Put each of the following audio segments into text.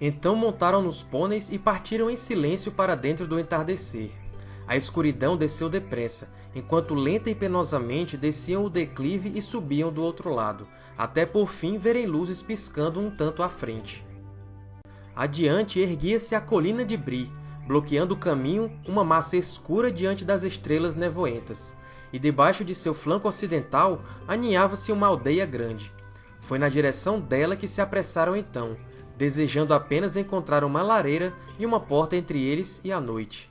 Então montaram nos pôneis e partiram em silêncio para dentro do entardecer. A escuridão desceu depressa, enquanto lenta e penosamente desciam o declive e subiam do outro lado, até por fim verem luzes piscando um tanto à frente. Adiante erguia-se a colina de Bri, bloqueando o caminho uma massa escura diante das estrelas nevoentas, e debaixo de seu flanco ocidental aninhava-se uma aldeia grande. Foi na direção dela que se apressaram então, desejando apenas encontrar uma lareira e uma porta entre eles e a noite.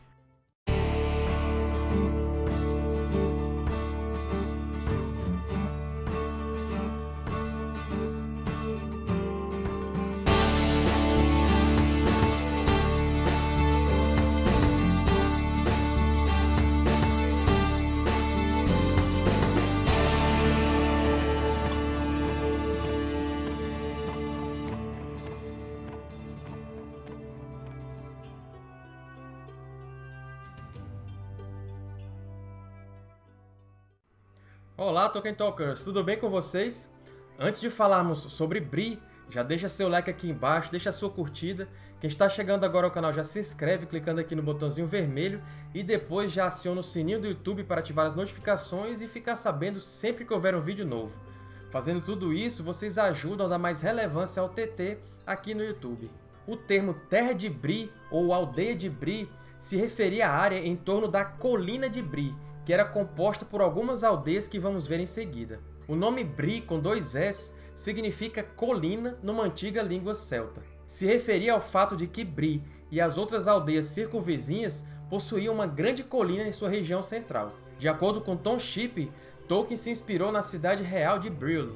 Olá, Tolkien Talkers! Tudo bem com vocês? Antes de falarmos sobre Bri, já deixa seu like aqui embaixo, deixa sua curtida. Quem está chegando agora ao canal já se inscreve clicando aqui no botãozinho vermelho e depois já aciona o sininho do YouTube para ativar as notificações e ficar sabendo sempre que houver um vídeo novo. Fazendo tudo isso, vocês ajudam a dar mais relevância ao TT aqui no YouTube. O termo Terra de Bri ou Aldeia de Bri se referia à área em torno da Colina de Bri, que era composta por algumas aldeias que vamos ver em seguida. O nome Bri, com dois S, significa colina numa antiga língua celta. Se referia ao fato de que Bri e as outras aldeias circunvizinhas possuíam uma grande colina em sua região central. De acordo com Tom Shipp, Tolkien se inspirou na cidade real de Brille.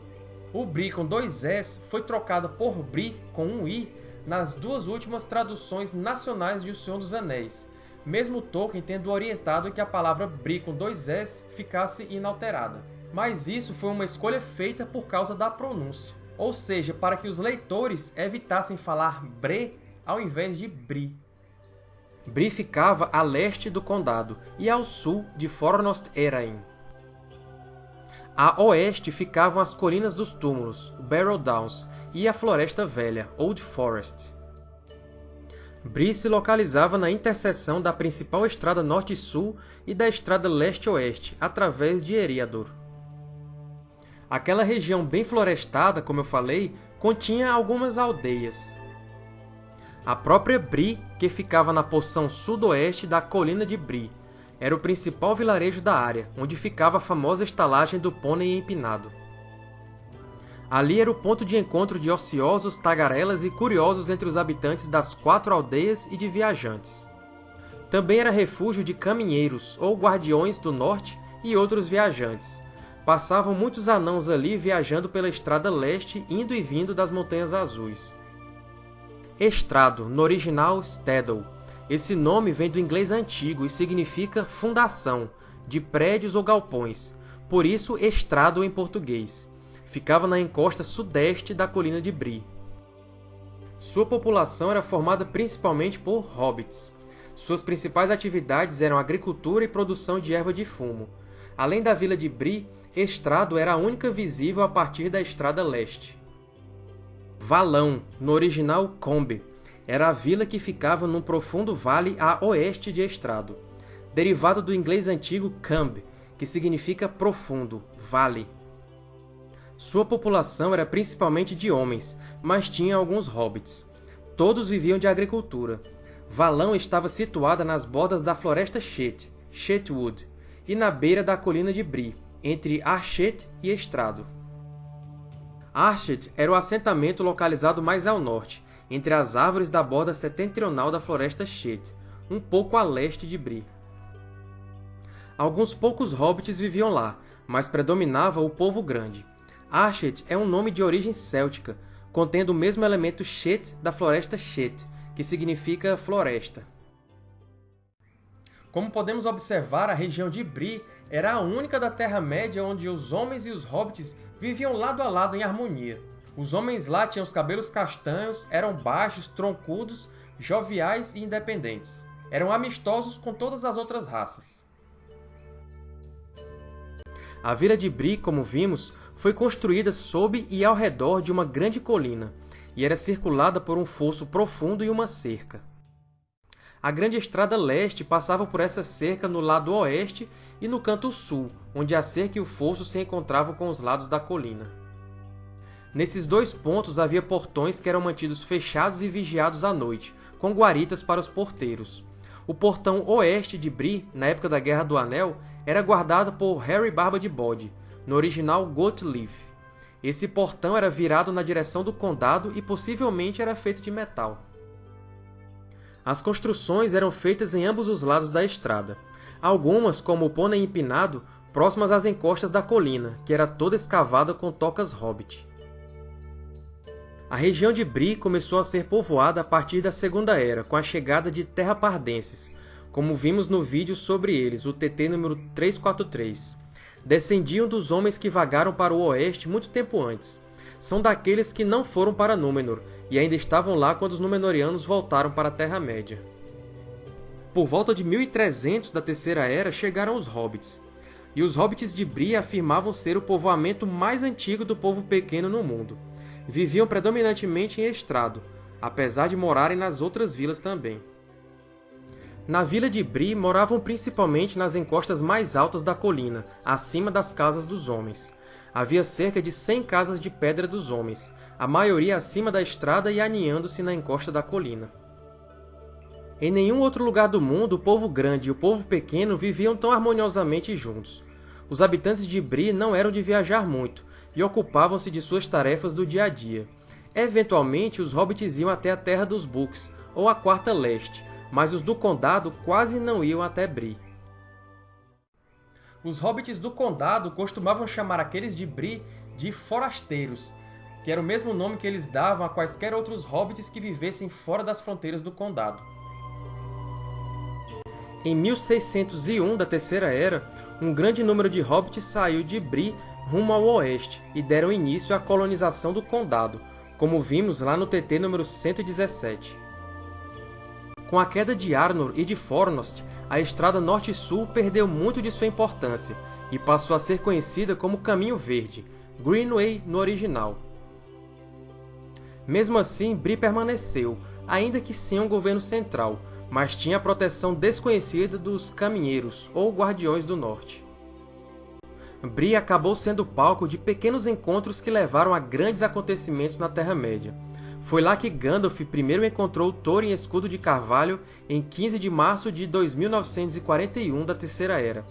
O Bri com dois S foi trocado por Bri com um I nas duas últimas traduções nacionais de O Senhor dos Anéis, mesmo Tolkien tendo orientado que a palavra Bri com dois S ficasse inalterada. Mas isso foi uma escolha feita por causa da pronúncia, ou seja, para que os leitores evitassem falar Bre ao invés de Bri. Bri ficava a leste do condado e ao sul de Fornost Erain. A oeste ficavam as Colinas dos Túmulos, Barrow Downs, e a Floresta Velha, Old Forest. Bri se localizava na interseção da principal estrada norte-sul e da estrada leste-oeste, através de Eriador. Aquela região bem florestada, como eu falei, continha algumas aldeias. A própria Bri, que ficava na porção sudoeste da colina de Bri, era o principal vilarejo da área, onde ficava a famosa estalagem do Pônei Empinado. Ali era o ponto de encontro de ociosos, tagarelas e curiosos entre os habitantes das quatro aldeias e de viajantes. Também era refúgio de caminheiros, ou guardiões do norte, e outros viajantes. Passavam muitos anãos ali viajando pela estrada leste, indo e vindo das Montanhas Azuis. Estrado, no original Staddle. Esse nome vem do inglês antigo e significa fundação, de prédios ou galpões, por isso estrado em português ficava na encosta sudeste da colina de Bri. Sua população era formada principalmente por hobbits. Suas principais atividades eram agricultura e produção de erva de fumo. Além da vila de Bri, Estrado era a única visível a partir da Estrada Leste. Valão, no original Combe, era a vila que ficava num profundo vale a oeste de Estrado, derivado do inglês antigo Camb, que significa profundo, vale. Sua população era principalmente de homens, mas tinha alguns hobbits. Todos viviam de agricultura. Valão estava situada nas bordas da Floresta Shet, Shetwood, e na beira da colina de Bri, entre Archet e Estrado. Archet era o assentamento localizado mais ao norte, entre as árvores da borda setentrional da Floresta Shet, um pouco a leste de Bri. Alguns poucos hobbits viviam lá, mas predominava o povo grande. Archet é um nome de origem céltica, contendo o mesmo elemento Shet da floresta Shet, que significa floresta. Como podemos observar, a região de Bri era a única da Terra-média onde os homens e os hobbits viviam lado a lado em harmonia. Os homens lá tinham os cabelos castanhos, eram baixos, troncudos, joviais e independentes. Eram amistosos com todas as outras raças. A vila de Bri, como vimos, foi construída sob e ao redor de uma grande colina, e era circulada por um fosso profundo e uma cerca. A Grande Estrada Leste passava por essa cerca no lado oeste e no canto sul, onde a cerca e o fosso se encontravam com os lados da colina. Nesses dois pontos havia portões que eram mantidos fechados e vigiados à noite, com guaritas para os porteiros. O portão oeste de Bree, na época da Guerra do Anel, era guardado por Harry Barba de Bode, no original Goatleaf. Esse portão era virado na direção do condado e possivelmente era feito de metal. As construções eram feitas em ambos os lados da estrada. Algumas, como o Pônei Empinado, próximas às encostas da colina, que era toda escavada com tocas hobbit. A região de Bree começou a ser povoada a partir da Segunda Era, com a chegada de terrapardenses, como vimos no vídeo sobre eles, o TT número 343 descendiam dos homens que vagaram para o oeste muito tempo antes. São daqueles que não foram para Númenor, e ainda estavam lá quando os Númenóreanos voltaram para a Terra-média. Por volta de 1300 da Terceira Era chegaram os Hobbits, e os Hobbits de Bria afirmavam ser o povoamento mais antigo do povo pequeno no mundo. Viviam predominantemente em Estrado, apesar de morarem nas outras vilas também. Na vila de Bri moravam principalmente nas encostas mais altas da colina, acima das casas dos homens. Havia cerca de 100 casas de pedra dos homens, a maioria acima da estrada e aninhando-se na encosta da colina. Em nenhum outro lugar do mundo o povo grande e o povo pequeno viviam tão harmoniosamente juntos. Os habitantes de Bri não eram de viajar muito, e ocupavam-se de suas tarefas do dia a dia. Eventualmente, os hobbits iam até a Terra dos Books, ou a Quarta Leste, mas os do Condado quase não iam até Bree. Os hobbits do Condado costumavam chamar aqueles de Bree de Forasteiros, que era o mesmo nome que eles davam a quaisquer outros hobbits que vivessem fora das fronteiras do Condado. Em 1601 da Terceira Era, um grande número de hobbits saiu de Bree rumo ao oeste e deram início à colonização do Condado, como vimos lá no TT número 117. Com a queda de Arnor e de Fornost, a estrada norte-sul perdeu muito de sua importância e passou a ser conhecida como Caminho Verde, Greenway no original. Mesmo assim, Bree permaneceu, ainda que sem um governo central, mas tinha a proteção desconhecida dos Caminheiros, ou Guardiões do Norte. Bree acabou sendo palco de pequenos encontros que levaram a grandes acontecimentos na Terra-média, foi lá que Gandalf primeiro encontrou Thorin Escudo de Carvalho em 15 de março de 2941 da Terceira Era.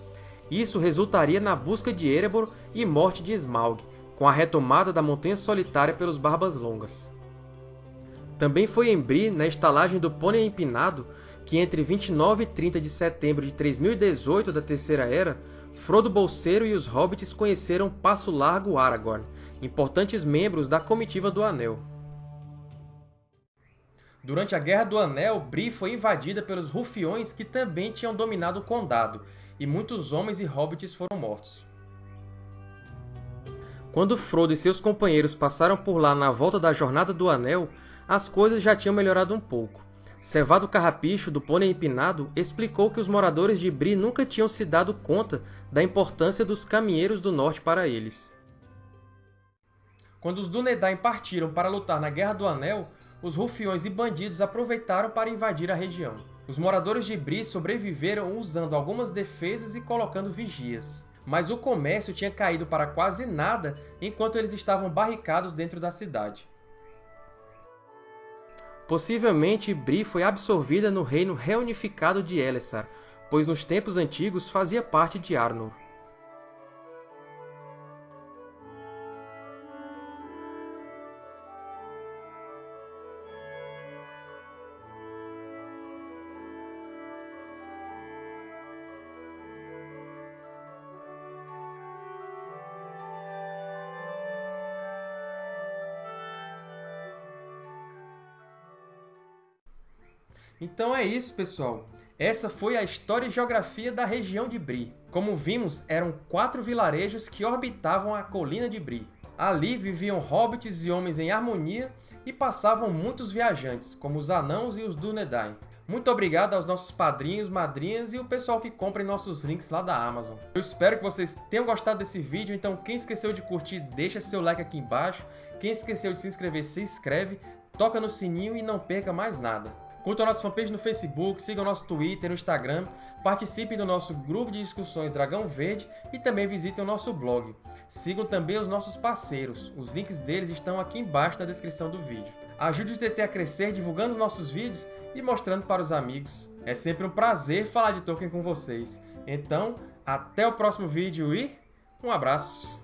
Isso resultaria na busca de Erebor e morte de Smaug, com a retomada da Montanha Solitária pelos Barbas Longas. Também foi em Bree, na estalagem do Pônei Empinado, que entre 29 e 30 de setembro de 3018 da Terceira Era, Frodo Bolseiro e os Hobbits conheceram Passo Largo Aragorn, importantes membros da Comitiva do Anel. Durante a Guerra do Anel, Bree foi invadida pelos Rufiões que também tinham dominado o Condado, e muitos homens e hobbits foram mortos. Quando Frodo e seus companheiros passaram por lá na volta da Jornada do Anel, as coisas já tinham melhorado um pouco. Cevado Carrapicho, do Pônei Empinado, explicou que os moradores de Bree nunca tinham se dado conta da importância dos Caminheiros do Norte para eles. Quando os Dúnedain partiram para lutar na Guerra do Anel, os rufiões e bandidos aproveitaram para invadir a região. Os moradores de Bri sobreviveram usando algumas defesas e colocando vigias. Mas o comércio tinha caído para quase nada enquanto eles estavam barricados dentro da cidade. Possivelmente, Bri foi absorvida no reino reunificado de Elessar, pois nos tempos antigos fazia parte de Arnor. Então é isso, pessoal. Essa foi a história e geografia da região de Bri. Como vimos, eram quatro vilarejos que orbitavam a colina de Bri. Ali viviam hobbits e homens em harmonia e passavam muitos viajantes, como os anãos e os Dúnedain. Muito obrigado aos nossos padrinhos, madrinhas e o pessoal que compra nossos links lá da Amazon. Eu espero que vocês tenham gostado desse vídeo, então quem esqueceu de curtir, deixa seu like aqui embaixo. Quem esqueceu de se inscrever, se inscreve, toca no sininho e não perca mais nada. Curtam a nossa fanpage no Facebook, sigam nosso Twitter, no Instagram, participem do nosso grupo de discussões Dragão Verde e também visitem o nosso blog. Sigam também os nossos parceiros, os links deles estão aqui embaixo na descrição do vídeo. Ajude o TT a crescer divulgando os nossos vídeos e mostrando para os amigos. É sempre um prazer falar de Tolkien com vocês. Então, até o próximo vídeo e um abraço!